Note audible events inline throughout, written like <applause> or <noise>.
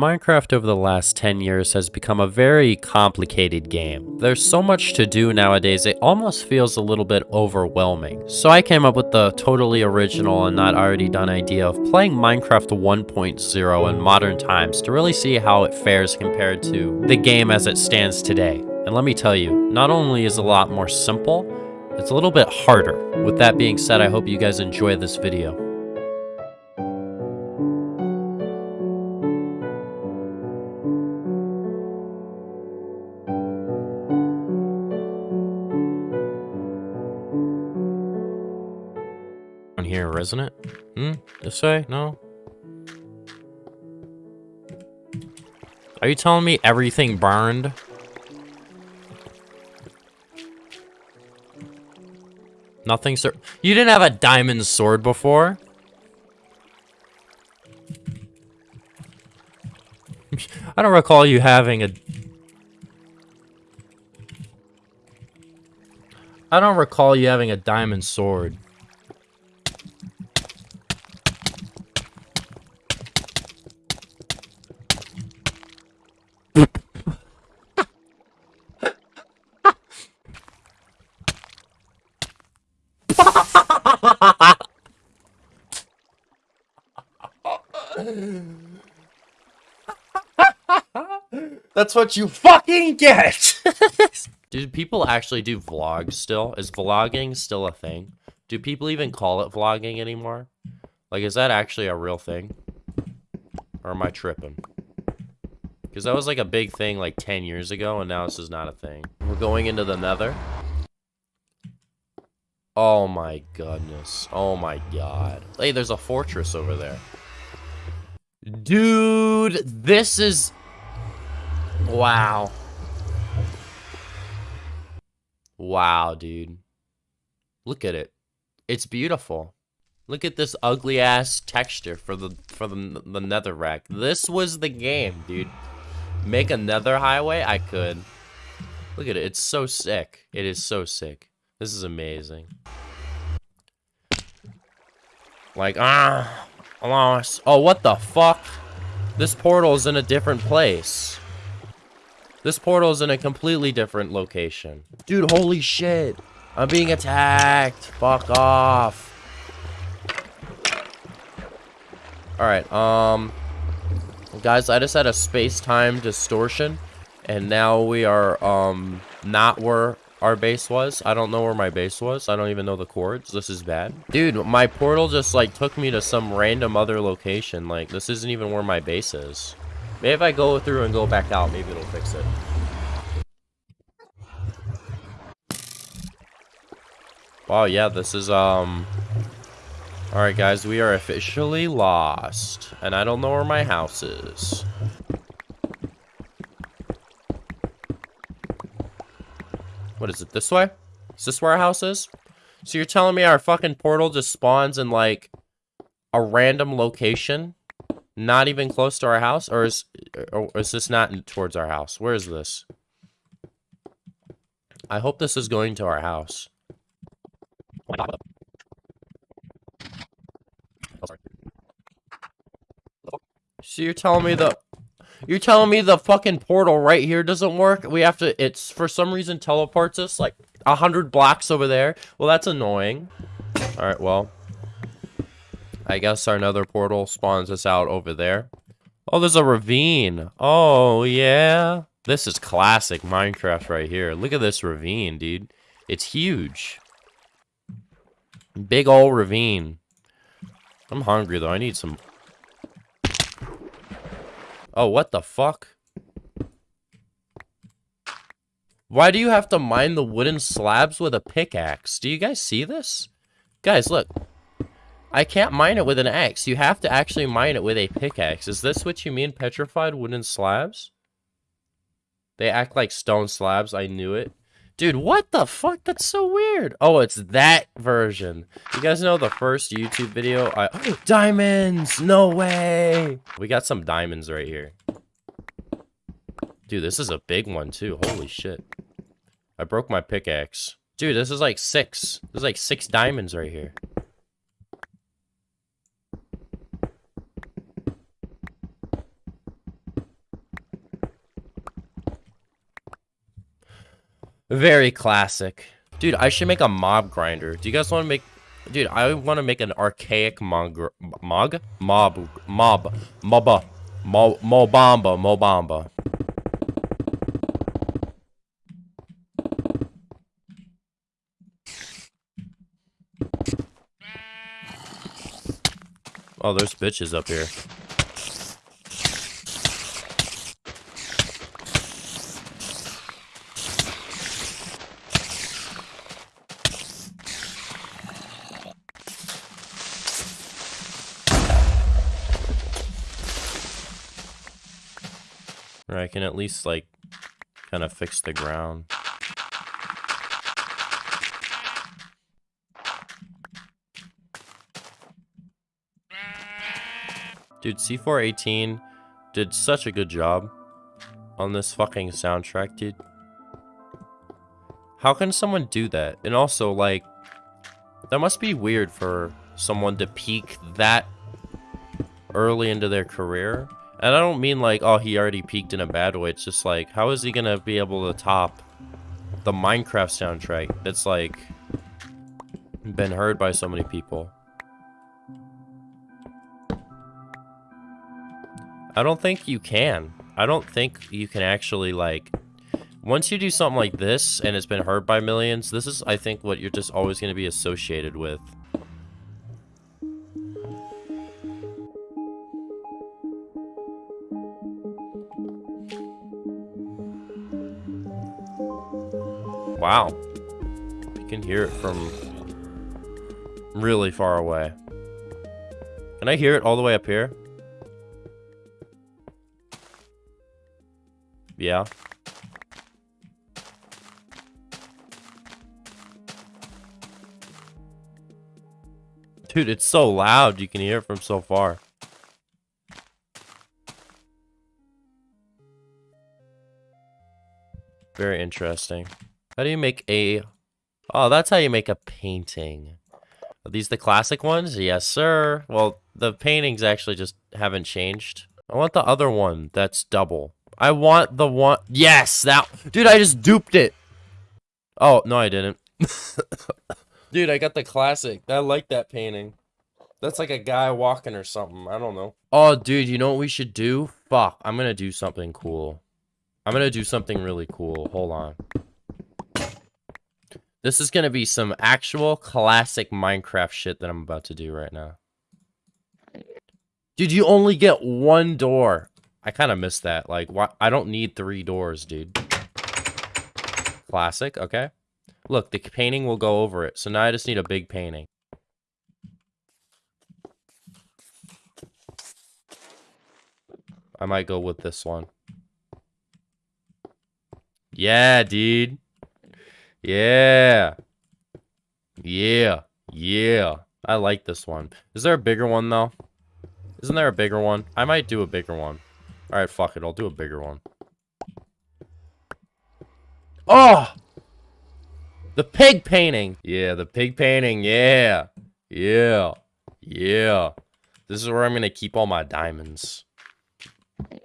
Minecraft over the last 10 years has become a very complicated game. There's so much to do nowadays, it almost feels a little bit overwhelming. So I came up with the totally original and not already done idea of playing Minecraft 1.0 in modern times to really see how it fares compared to the game as it stands today. And let me tell you, not only is it a lot more simple, it's a little bit harder. With that being said, I hope you guys enjoy this video. Isn't it? Hmm? This way? No? Are you telling me everything burned? Nothing, sir. You didn't have a diamond sword before? <laughs> I don't recall you having a... I don't recall you having a diamond sword. That's what you fucking get! <laughs> do people actually do vlogs still? Is vlogging still a thing? Do people even call it vlogging anymore? Like, is that actually a real thing? Or am I tripping? Because that was like a big thing like 10 years ago, and now this is not a thing. We're going into the nether. Oh my goodness. Oh my god. Hey, there's a fortress over there. Dude, this is... Wow. Wow, dude. Look at it. It's beautiful. Look at this ugly ass texture for the for the the netherrack. This was the game, dude. Make another highway? I could. Look at it. It's so sick. It is so sick. This is amazing. Like, ah, lost. Oh, what the fuck? This portal is in a different place. This portal is in a completely different location. Dude, holy shit. I'm being attacked. Fuck off. Alright, um... Guys, I just had a space-time distortion. And now we are, um, not where our base was. I don't know where my base was. I don't even know the coords. This is bad. Dude, my portal just, like, took me to some random other location. Like, this isn't even where my base is. Maybe if I go through and go back out, maybe it'll fix it. Wow, yeah, this is, um... Alright, guys, we are officially lost. And I don't know where my house is. What is it, this way? Is this where our house is? So you're telling me our fucking portal just spawns in, like, a random location? Not even close to our house? Or is, or is this not towards our house? Where is this? I hope this is going to our house. So you're telling me the you're telling me the fucking portal right here doesn't work? We have to, it's for some reason teleports us like a hundred blocks over there. Well, that's annoying. All right, well, I guess our nether portal spawns us out over there. Oh, there's a ravine. Oh, yeah. This is classic Minecraft right here. Look at this ravine, dude. It's huge. Big old ravine. I'm hungry, though. I need some Oh, what the fuck? Why do you have to mine the wooden slabs with a pickaxe? Do you guys see this? Guys, look. I can't mine it with an axe. You have to actually mine it with a pickaxe. Is this what you mean, petrified wooden slabs? They act like stone slabs. I knew it. Dude, what the fuck? That's so weird. Oh, it's that version. You guys know the first YouTube video? I oh, <gasps> diamonds! No way! We got some diamonds right here. Dude, this is a big one too. Holy shit. I broke my pickaxe. Dude, this is like six. There's like six diamonds right here. Very classic. Dude, I should make a mob grinder. Do you guys want to make... Dude, I want to make an archaic mog... Mog? Mob. Mob. Moba. Mo Mobamba. Mobamba. Oh, there's bitches up here. Or I can at least, like, kind of fix the ground. Dude, C418 did such a good job on this fucking soundtrack, dude. How can someone do that? And also, like, that must be weird for someone to peak that early into their career. And I don't mean like, oh, he already peaked in a bad way. It's just like, how is he gonna be able to top the Minecraft soundtrack that's like been heard by so many people? I don't think you can. I don't think you can actually, like... Once you do something like this, and it's been heard by millions, this is, I think, what you're just always going to be associated with. Hear it from really far away. Can I hear it all the way up here? Yeah. Dude, it's so loud. You can hear it from so far. Very interesting. How do you make a... Oh, that's how you make a painting. Are these the classic ones? Yes, sir. Well, the paintings actually just haven't changed. I want the other one that's double. I want the one. Yes, that. Dude, I just duped it. Oh, no, I didn't. <laughs> Dude, I got the classic. I like that painting. That's like a guy walking or something. I don't know. Oh, dude, you know what we should do? Fuck, I'm gonna do something cool. I'm gonna do something really cool. Hold on. This is gonna be some actual classic Minecraft shit that I'm about to do right now. Dude, you only get one door. I kind of missed that. Like, why? I don't need three doors, dude. Classic, okay. Look, the painting will go over it. So now I just need a big painting. I might go with this one. Yeah, dude. Yeah. Yeah. Yeah. I like this one. Is there a bigger one, though? Isn't there a bigger one? I might do a bigger one. Alright, fuck it. I'll do a bigger one. Oh! The pig painting! Yeah, the pig painting. Yeah. Yeah. Yeah. This is where I'm going to keep all my diamonds.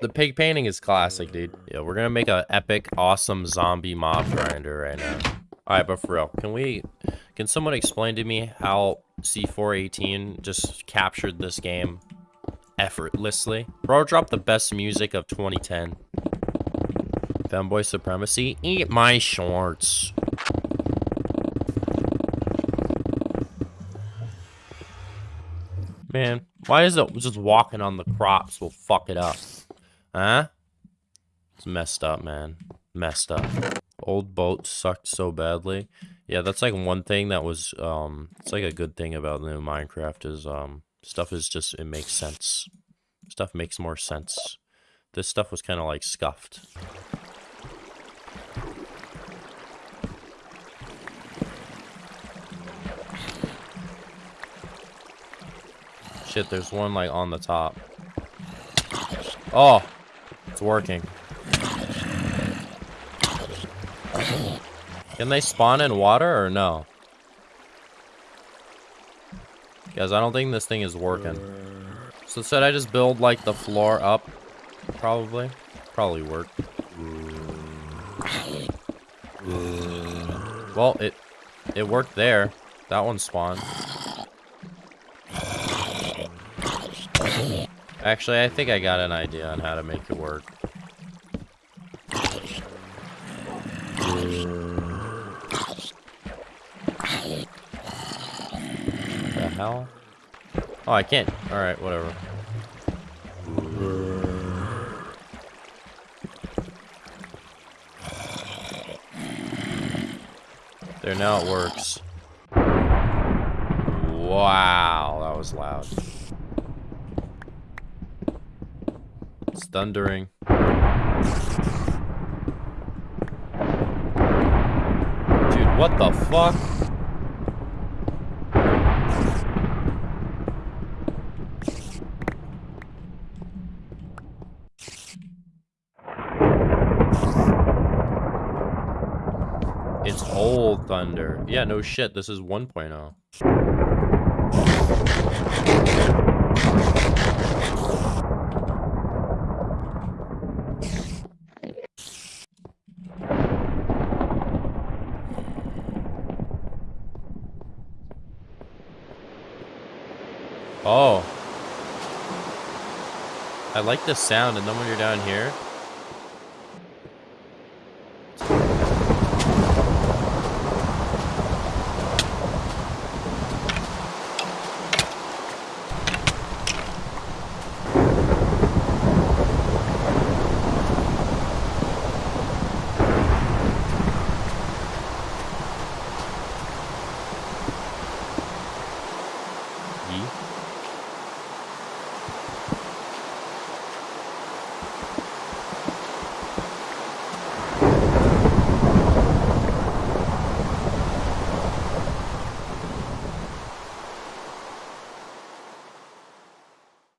The pig painting is classic, dude. Yeah, we're going to make an epic, awesome zombie mob grinder right now. Alright, but for real, can we... Can someone explain to me how C418 just captured this game effortlessly. Bro dropped the best music of 2010. Fanboy Supremacy, eat my shorts. Man, why is it just walking on the crops will fuck it up? Huh? It's messed up, man. Messed up. Old boat sucked so badly. Yeah, that's like one thing that was, um, it's like a good thing about new Minecraft is, um, Stuff is just, it makes sense. Stuff makes more sense. This stuff was kind of like scuffed. Shit, there's one like on the top. Oh, it's working. Can they spawn in water or no? Guys, I don't think this thing is working. So said I just build like the floor up? Probably. Probably work. Well, it it worked there. That one spawned. Actually, I think I got an idea on how to make it work. The hell? Oh, I can't. Alright, whatever. There, now it works. Wow, that was loud. It's thundering. Dude, what the fuck? It's old thunder. Yeah, no shit, this is 1.0. Oh. I like the sound, and then when you're down here,